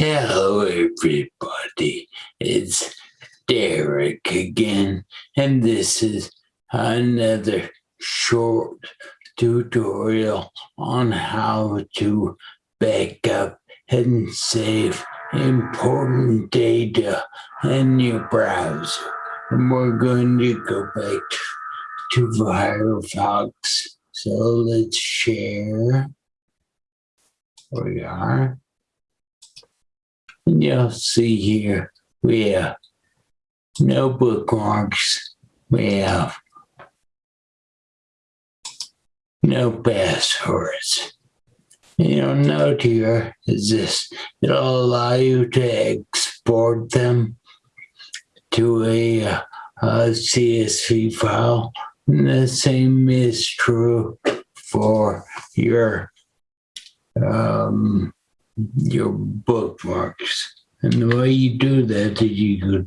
Hello, everybody. It's Derek again, and this is another short tutorial on how to backup and save important data in your browser. And we're going to go back to Firefox. So let's share. we are. And you'll see here we have no bookmarks. We have no passwords. You'll note here is this, it'll allow you to export them to a, a CSV file. And the same is true for your um, your bookmarks. And the way you do that is you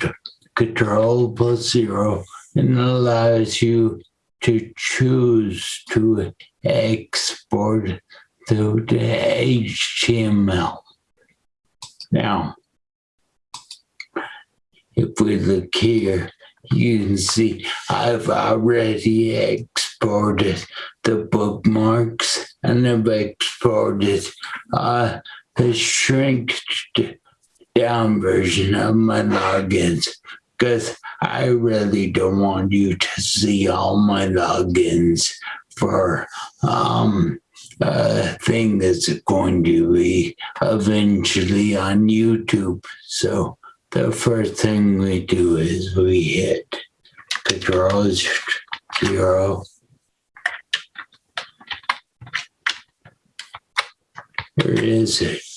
control plus zero and allows you to choose to export to the HTML. Now, if we look here, you can see I've already exported the bookmarks and I've exported uh, the shrink down version of my logins because I really don't want you to see all my logins for um, a thing that's going to be eventually on YouTube. So the first thing we do is we hit control zero. Where is it?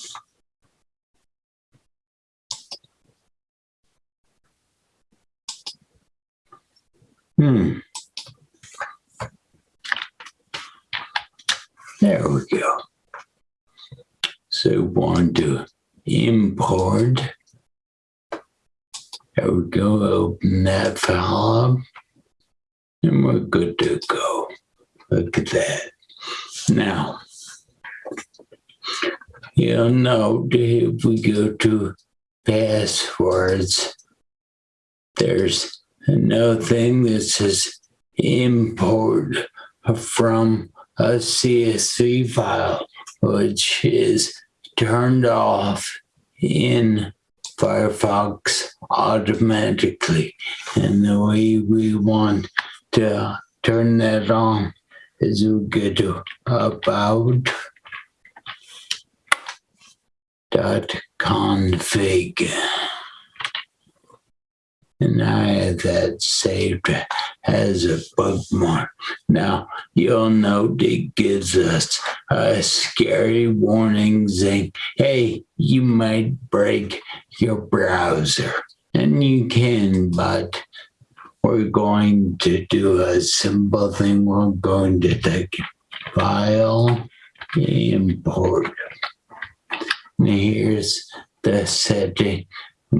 There we go. So want to import. There we go, open that file up. And we're good to go. Look at that. Now, you'll note if we go to passwords, there's no thing that says import from a CSV file, which is turned off in Firefox automatically. And the way we want to turn that on is we go to about dot config and I that saved as a bug bookmark. Now, you'll note it gives us a scary warning saying, hey, you might break your browser. And you can, but we're going to do a simple thing. We're going to take file, import. And here's the setting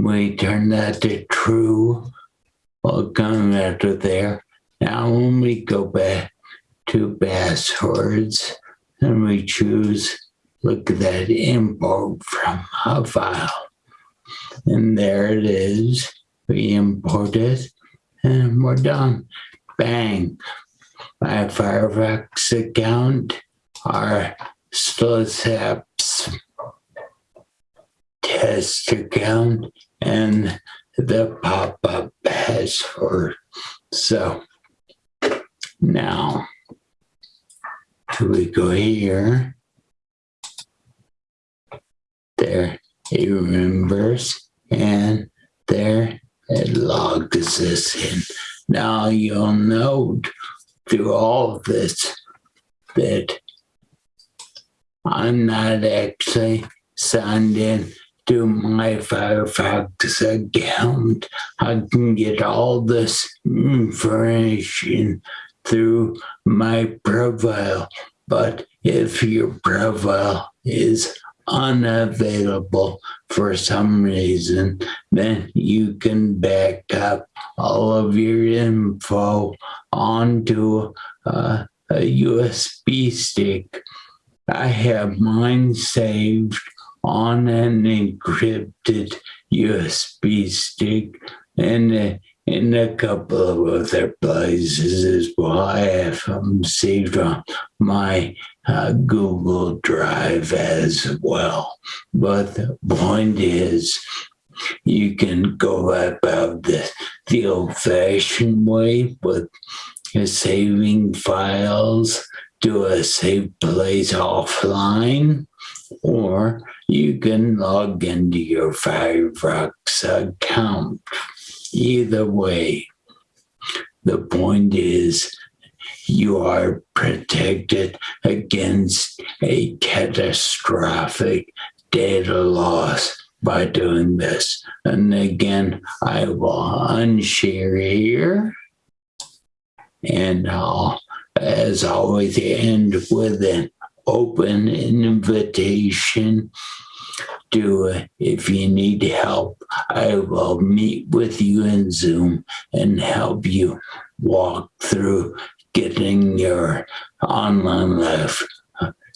we turn that to true. We'll come after there. Now when we go back to passwords and we choose, look at that import from a file. And there it is. We import it and we're done. Bang. My Firefox account, our SLISAPS test account and the pop-up has password. So now we go here. There it remembers and there it logs us in. Now you'll note through all of this that I'm not actually signed in to my Firefox account, I can get all this information through my profile. But if your profile is unavailable for some reason, then you can back up all of your info onto a, a USB stick. I have mine saved on an encrypted USB stick and in a couple of other places as well. I have them saved on my uh, Google Drive as well. But the point is, you can go about this the old fashioned way with saving files to a safe place offline, or you can log into your Firefox account. Either way, the point is you are protected against a catastrophic data loss by doing this. And again, I will unshare here. And I'll, as always, end with an open invitation. To, if you need help, I will meet with you in Zoom and help you walk through getting your online life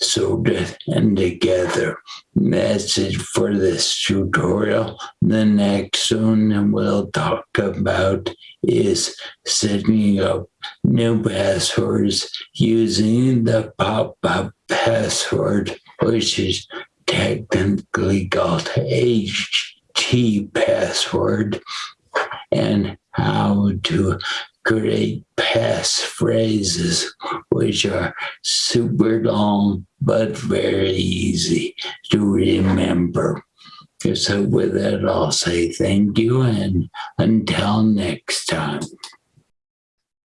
sorted and together. Message for this tutorial. The next one we'll talk about is setting up new passwords using the pop-up password, which is technically called HT password, and how to create pass phrases, which are super long but very easy to remember. So with that, I'll say thank you and until next time.